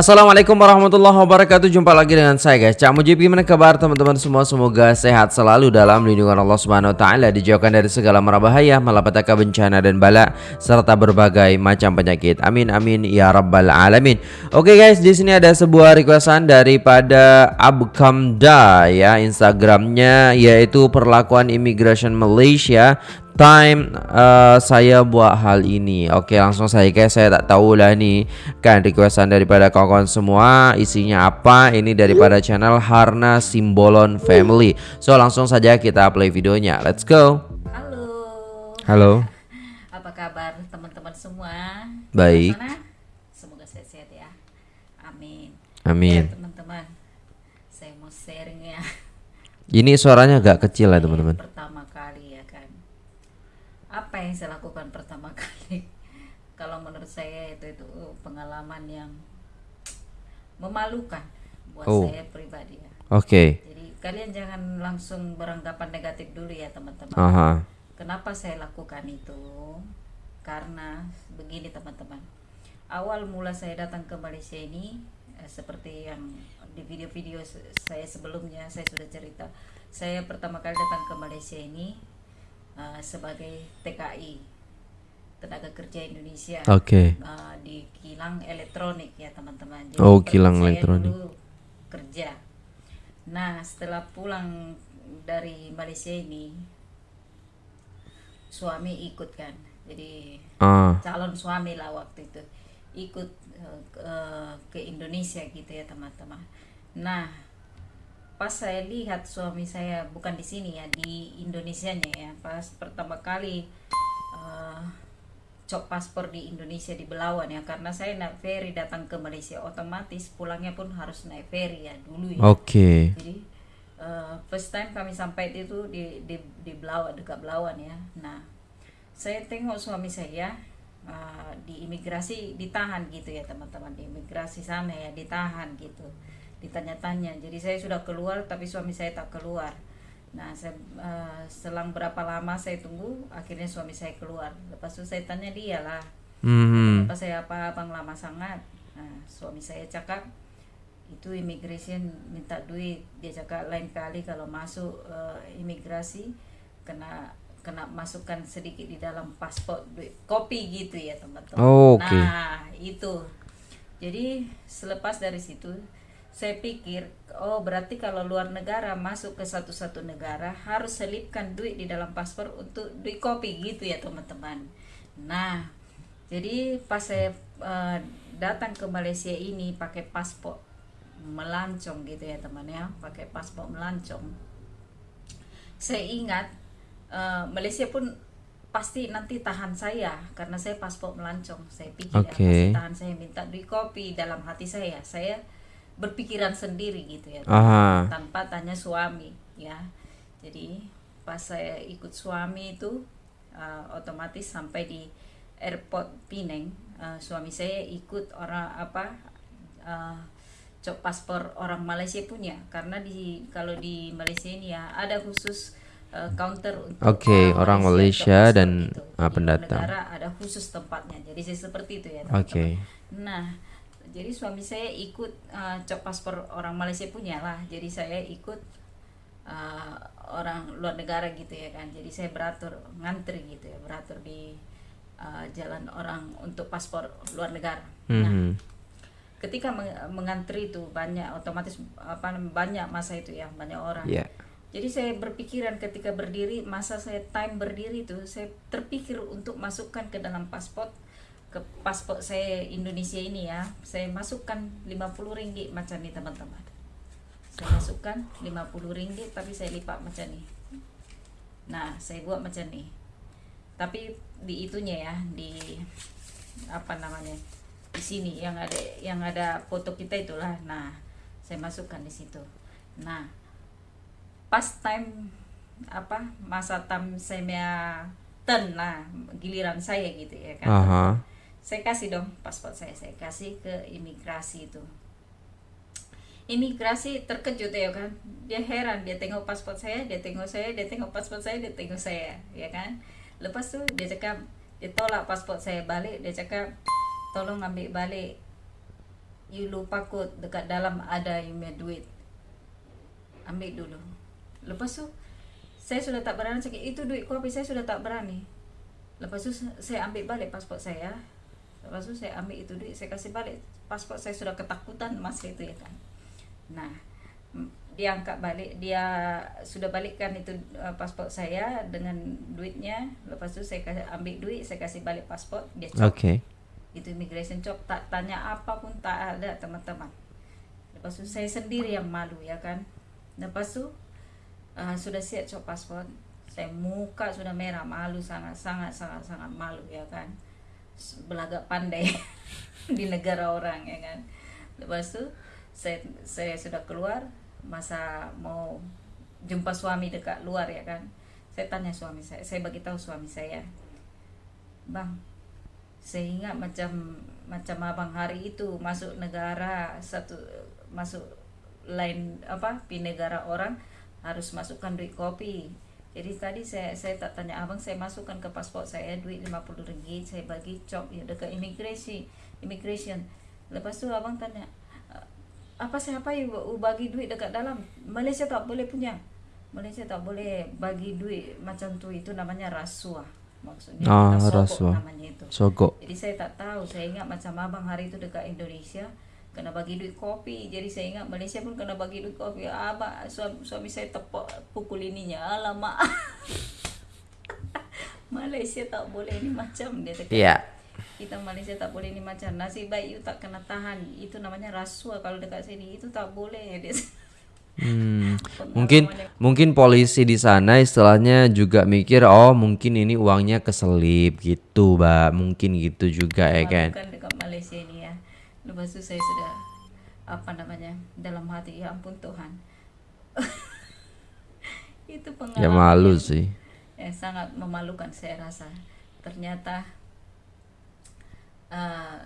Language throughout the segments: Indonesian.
Assalamualaikum warahmatullahi wabarakatuh. Jumpa lagi dengan saya guys. Cak Mujib gimana kabar teman-teman semua? Semoga sehat selalu dalam lindungan Allah subhanahu wa ta'ala Dijauhkan dari segala merabahaya Malapetaka bencana dan bala Serta berbagai macam penyakit. Amin amin ya rabbal alamin. Oke guys di sini ada sebuah requestan Daripada Abkamda ya Instagramnya Yaitu perlakuan immigration Malaysia time uh, saya buat hal ini Oke langsung saya guys saya tak tahu lah ni Kan requestan daripada kawan-kawan semua Isinya apa Ini daripada channel Harna Simbolon Family So langsung saja kita play videonya Let's go Halo. Halo Apa kabar teman-teman semua? Baik. Sana? Semoga sehat-sehat ya. Amin. Amin Ya, teman-teman. Saya mau sharing ya. Ini suaranya agak kecil ya teman-teman Pertama kali ya kan. Apa yang saya lakukan pertama kali? Kalau menurut saya itu itu pengalaman yang memalukan buat Oh. saya pribadi ya. Oke Jadi kalian jangan langsung beranggapan negatif dulu ya teman-teman. Aha Kenapa saya lakukan itu? Karena begini teman-teman. Awal mula saya datang ke Malaysia ini eh, seperti yang di video-video saya sebelumnya saya sudah cerita. Saya pertama kali datang ke Malaysia ini eh, sebagai TKI tenaga kerja Indonesia Oke eh, di kilang elektronik ya teman-teman. Oh, per- kilang saya elektronik. dulu kerja. Nah setelah pulang dari Malaysia ini suami ikut kan, jadi Ah calon suami lah waktu itu ikut eh, ke Indonesia gitu ya teman-teman. Nah pas saya lihat suami saya bukan di sini ya di Indonesianya ya pas pertama kali eh, cop paspor di Indonesia di Belawan ya karena saya naik ferry datang ke Malaysia otomatis pulangnya pun harus naik ferry ya dulu ya. Oke. Jadi eh, first time kami sampai itu di di di Belawan dekat Belawan ya. Nah saya tengok suami saya eh, di imigrasi ditahan gitu ya teman-teman di imigrasi sana ya ditahan gitu ditanya-tanya jadi saya sudah keluar tapi suami saya tak keluar nah saya eh, selang berapa lama saya tunggu akhirnya suami saya keluar lepas itu saya tanya dia lah Hmm Kenapa saya apa abang lama sangat? Nah, suami saya cakap itu immigration minta duit. Dia cakap lain kali kalau masuk eh, imigrasi kena kena masukkan sedikit di dalam paspor duit kopi gitu ya teman-teman. Oh, oke. Nah itu. Jadi selepas dari situ saya pikir oh berarti kalau luar negara masuk ke satu-satu negara harus selipkan duit di dalam paspor untuk duit kopi gitu ya teman-teman. Nah jadi pas saya eh, datang ke Malaysia ini pakai paspor melancong gitu ya teman ya, pakai paspor melancong. Saya ingat eh, Malaysia pun pasti nanti tahan saya karena saya paspor melancong. Saya pikir ya, Oke. pasti tahan saya minta duit kopi dalam hati saya. Saya berpikiran sendiri gitu ya Aha tanpa tanya suami ya jadi pas saya ikut suami itu uh, otomatis sampai di airport Penang uh, suami saya ikut orang apa uh, cop paspor orang Malaysia punya karena di kalau di Malaysia ini ya ada khusus uh, counter untuk Oke, orang Malaysia paspor dan, gitu. Di pendatang. negara ada khusus tempatnya jadi saya seperti itu ya Oke. teman-teman. Nah, jadi suami saya ikut uh, cop paspor orang Malaysia punya lah. Jadi saya ikut uh, orang luar negara gitu ya kan. Jadi saya beratur ngantri gitu ya, beratur di uh, jalan orang untuk paspor luar negara. Nah, Mhm. ketika meng- mengantri itu banyak otomatis apa banyak masa itu ya, banyak orang. Ya Jadi saya berpikiran ketika berdiri masa saya time berdiri itu saya terpikir untuk masukkan ke dalam paspor ke paspor saya Indonesia ini ya saya masukkan 50 ringgit macam ini teman-teman. Saya masukkan 50 ringgit tapi saya lipat macam ini nah saya buat macam ini tapi di itunya ya di apa namanya di sini yang ada yang ada foto kita itulah. Nah saya masukkan di situ. Nah pas time apa masa time saya turn lah giliran saya gitu ya kan. Aha saya kasih dong paspor saya. Saya kasih ke imigrasi itu. Imigrasi terkejut ya kan? Dia heran dia tengok paspor saya dia tengok saya dia tengok paspor saya dia tengok saya ya kan? Lepas tuh dia cakap dia tolak paspor saya balik dia cakap tolong ambil balik. You lupa kok dekat dalam ada yang punya duit. Ambil dulu. Lepas tu saya sudah tak berani cakap itu duit kopi saya sudah tak berani. Lepas tu saya ambil balik pasport saya lepas tu saya ambil itu duit saya kasih balik. Pasport saya sudah ketakutan masa itu ya kan. Nah dia angkat balik dia sudah balikkan itu uh, paspor saya dengan duitnya. Lepas tu saya kasih ambil duit saya kasih balik paspor dia cop Okay. itu immigration cop tak tanya apa pun tak ada teman-teman. Lepas tu saya sendiri yang malu ya kan. Lepas tu uh, sudah siap cop paspor. Saya muka sudah merah malu sangat sangat sangat sangat malu ya kan belagak pandai di negara orang ya kan? Lepas tu saya saya sudah keluar masa mau jumpa suami dekat luar ya kan? Saya tanya suami saya saya bagi tahu suami saya bang ingat macam macam abang hari itu masuk negara satu masuk lain apa di negara orang harus masukkan duit kopi jadi tadi saya saya tak tanya abang saya masukkan ke paspor saya duit 50 ringgit saya bagi cop ya dekat imigrasi immigration. Lepas tu abang tanya apa siapa yang bagi duit dekat dalam? Malaysia tak boleh punya. Malaysia tak boleh bagi duit macam tu itu namanya rasuah. Maksudnya Ah, sogok rasuah. namanya itu. Sogok. jadi saya tak tahu saya ingat macam abang hari itu dekat Indonesia kena bagi duit kopi. Jadi saya ingat Malaysia pun kena bagi duit kopi. Abang suami, suami saya tepuk pukul ininya. Alamak Malaysia tak boleh ni macam dia cakap. Iya. kita Malaysia tak boleh ni macam nasib baik you tak kena tahan. Itu namanya rasuah kalau dekat sini. Itu tak boleh dia Hmm, mungkin mungkin polisi di sana istilahnya juga mikir oh mungkin ini uangnya keselip gitu, Mbak. Mungkin gitu juga ya kan. Malukan dekat Malaysia ini lepas tu saya sudah apa namanya dalam hati ya ampun Tuhan itu pengalaman Ya malu yang- sih. yang sangat memalukan saya rasa ternyata eh,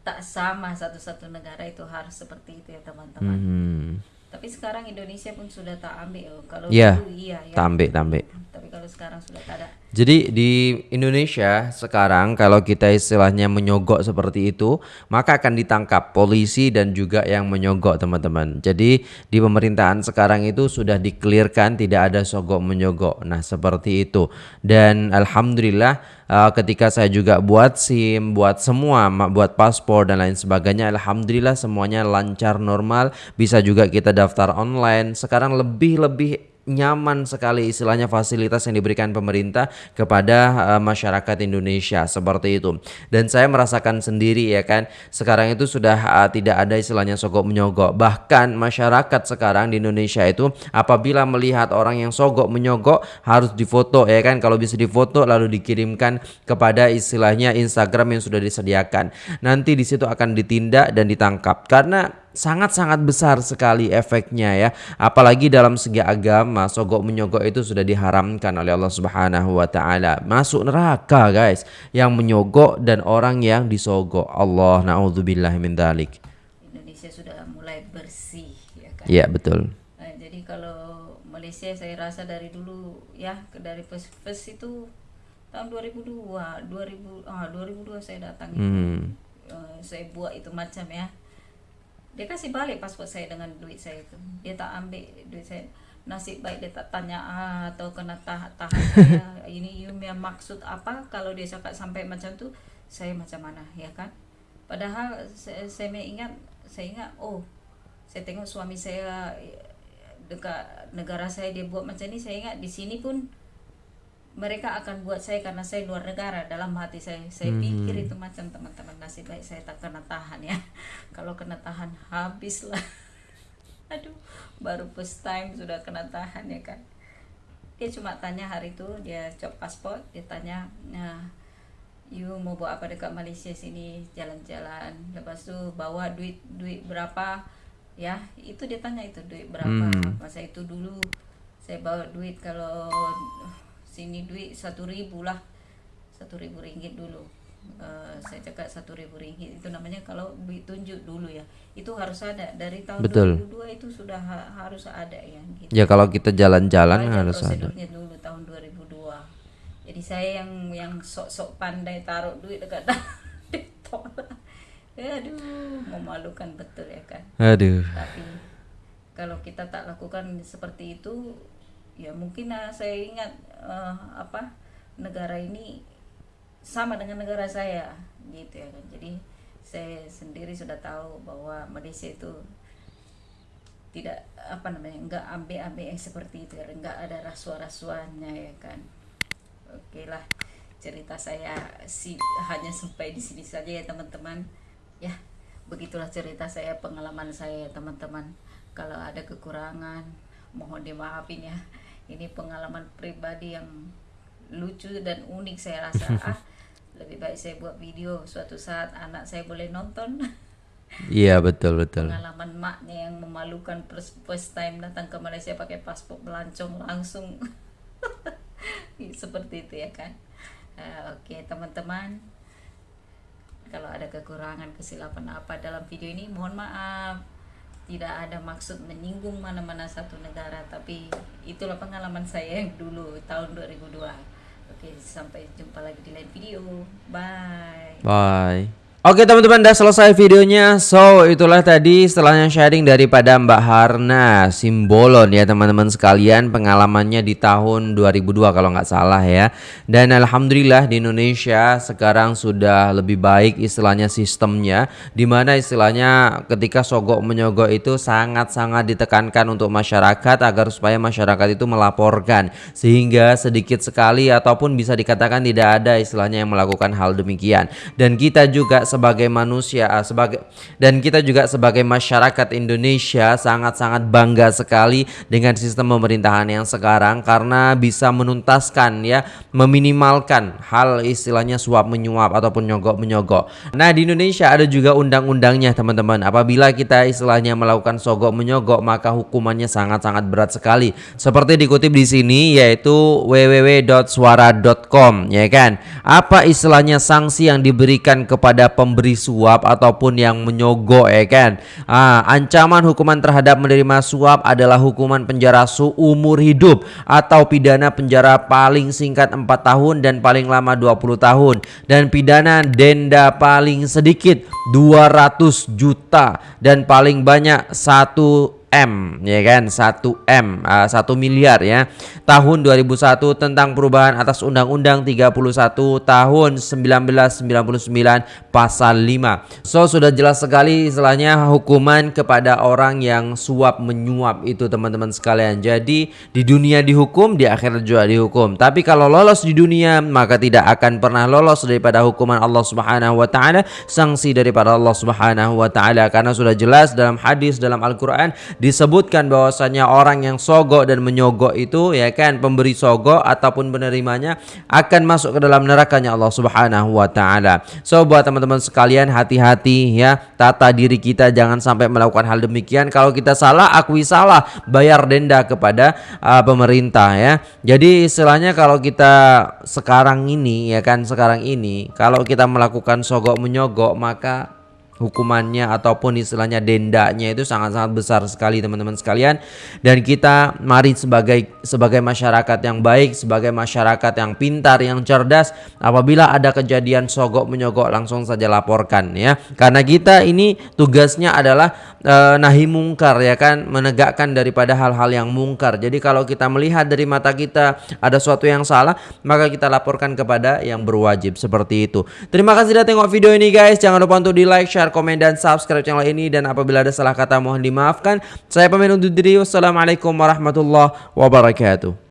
tak sama satu-satu negara itu harus seperti itu ya teman-teman Hmm. Tapi sekarang Indonesia pun sudah tak ambil oh. kalau dulu iya ya Tambe, tambe. tapi kalau sekarang sudah tak ada Jadi di Indonesia sekarang kalau kita istilahnya menyogok seperti itu, maka akan ditangkap polisi dan juga yang menyogok teman-teman. Jadi di pemerintahan sekarang itu sudah dikelirkan tidak ada sogok menyogok. Nah, seperti itu. Dan alhamdulillah uh, ketika saya juga buat SIM, buat semua, buat paspor dan lain sebagainya, alhamdulillah semuanya lancar normal, bisa juga kita daftar online. Sekarang lebih-lebih nyaman sekali istilahnya fasilitas yang diberikan pemerintah kepada uh, masyarakat Indonesia seperti itu. Dan saya merasakan sendiri ya kan sekarang itu sudah uh, tidak ada istilahnya sogok menyogok. Bahkan masyarakat sekarang di Indonesia itu apabila melihat orang yang sogok menyogok harus difoto ya kan. Kalau bisa difoto lalu dikirimkan kepada istilahnya Instagram yang sudah disediakan. Nanti di situ akan ditindak dan ditangkap. Karena sangat-sangat besar sekali efeknya ya. Apalagi dalam segi agama, sogok menyogok itu sudah diharamkan oleh Allah Subhanahu wa taala. Masuk neraka, guys, yang menyogok dan orang yang disogok. Allah naudzubillah min dzalik. Indonesia sudah mulai bersih ya kan Iya, betul. Nah, jadi kalau Malaysia saya rasa dari dulu ya dari first, first itu tahun 2002 2000 ah 2002 saya datang itu Hmm. Eh, saya buat itu macam ya dia kasih balik paspor saya dengan duit saya itu. Dia tak ambil duit saya. Nasib baik dia tak tanya ah, atau kena tahan, tahan saya. Ini punya maksud apa? Kalau dia cakap sampai macam tu saya macam mana ya kan? Padahal saya, saya ingat saya ingat oh saya tengok suami saya eh, dekat negara saya dia buat macam ni saya ingat di sini pun mereka akan buat saya karena saya luar negara. Dalam hati saya saya pikir itu macam teman-teman nasib baik saya tak kena tahan ya. Kalau kena tahan habis lah aduh baru first time sudah kena tahan ya kan. Dia cuma tanya hari itu dia cop paspor dia tanya nah you mau buat apa dekat Malaysia sini? Jalan-jalan. Lepas tu bawa duit duit berapa? Ya itu dia tanya itu duit berapa. Hmm. masa itu dulu saya bawa duit kalau sini duit satu ribu lah satu ribu ringgit dulu Eh, saya cakap satu ribu ringgit itu namanya kalau duit tunjuk dulu ya itu harus ada dari tahun Betul. 2002 itu sudah ha- harus ada ya gitu Ya kalau kita jalan-jalan harus ada. dulu tahun 2002 jadi saya yang yang sok-sok pandai taruh duit dekat ditolak Ya, aduh, memalukan betul ya kan. Aduh. Tapi kalau kita tak lakukan seperti itu, ya mungkin ah, saya ingat eh, apa negara ini sama dengan negara saya, gitu ya kan. Jadi saya sendiri sudah tahu bahwa Malaysia itu tidak apa namanya enggak ambe-ambe yang seperti itu ya enggak ada rasuah-rasuahnya ya kan. Oke lah cerita saya si hanya sampai di sini saja ya teman-teman. Ya begitulah cerita saya pengalaman saya ya teman-teman. Kalau ada kekurangan mohon dimaafin ya ini pengalaman pribadi yang lucu dan unik saya rasa. Ah lebih baik saya buat video suatu saat anak saya boleh nonton. Iya betul betul. pengalaman maknya yang memalukan first, first time datang ke Malaysia pakai paspor melancong langsung. Seperti itu ya kan Eh, oke teman-teman. Kalau ada kekurangan kesilapan apa dalam video ini mohon maaf tidak ada maksud menyinggung mana-mana satu negara tapi itulah pengalaman saya yang dulu tahun 2002 oke sampai jumpa lagi di lain video. Bye. Bye. Oke teman-teman udah selesai videonya. So itulah tadi setelahnya sharing daripada Mbak Harna Simbolon ya teman-teman sekalian. Pengalamannya di tahun 2002 kalau nggak salah ya. Dan Alhamdulillah di Indonesia sekarang sudah lebih baik istilahnya sistemnya Di mana istilahnya ketika sogok menyogok itu sangat-sangat ditekankan untuk masyarakat Agar supaya masyarakat itu melaporkan. Sehingga sedikit sekali ataupun bisa dikatakan tidak ada istilahnya yang melakukan hal demikian. Dan kita juga sebagai manusia ah, sebagai dan kita juga sebagai masyarakat Indonesia sangat-sangat bangga sekali dengan sistem pemerintahan yang sekarang karena bisa menuntaskan ya meminimalkan hal istilahnya suap menyuap ataupun nyogok menyogok. Nah, di Indonesia ada juga undang-undangnya teman-teman. Apabila kita istilahnya melakukan sogok menyogok maka hukumannya sangat-sangat berat sekali. Seperti dikutip di sini yaitu www.suara.com ya kan. Apa istilahnya sanksi yang diberikan kepada pemberi suap ataupun yang menyogok ya kan. Ah, ancaman hukuman terhadap menerima suap adalah hukuman penjara seumur hidup atau pidana penjara paling singkat 4 tahun dan paling lama 20 tahun dan pidana denda paling sedikit 200 juta dan paling banyak 1 M ya kan? 1 M uh, 1 miliar ya. Tahun 2001 tentang perubahan atas Undang-Undang 31 tahun 1999 pasal 5 so sudah jelas sekali istilahnya hukuman kepada orang yang suap menyuap itu teman-teman sekalian. Jadi di dunia dihukum di akhirat juga dihukum. Tapi kalau lolos di dunia maka tidak akan pernah lolos daripada hukuman Allah Subhanahu wa taala sanksi daripada Allah Subhanahu wa taala. Karena sudah jelas dalam hadis dalam Al-Qur'an disebutkan bahwasanya orang yang sogok dan menyogok itu ya kan pemberi sogok ataupun penerimanya akan masuk ke dalam nerakanya Allah Subhanahu wa taala. So buat teman-teman sekalian hati-hati ya tata diri kita jangan sampai melakukan hal demikian. Kalau kita salah akui salah, bayar denda kepada uh, pemerintah ya. Jadi istilahnya kalau kita sekarang ini ya kan sekarang ini kalau kita melakukan sogok menyogok maka hukumannya ataupun istilahnya dendanya itu sangat-sangat besar sekali teman-teman sekalian. Dan kita mari sebagai sebagai masyarakat yang baik sebagai masyarakat yang pintar yang cerdas apabila ada kejadian sogok menyogok langsung saja laporkan ya. Karena kita ini tugasnya adalah e, nahi mungkar ya kan? Menegakkan daripada hal-hal yang mungkar. Jadi kalau kita melihat dari mata kita ada sesuatu yang salah maka kita laporkan kepada yang berwajib seperti itu. Terima kasih sudah tengok video ini guys. Jangan lupa untuk di like share komen, dan subscribe channel ini dan apabila ada salah kata mohon dimaafkan. Saya pamit undur diri. Wassalamualaikum warahmatullahi wabarakatuh.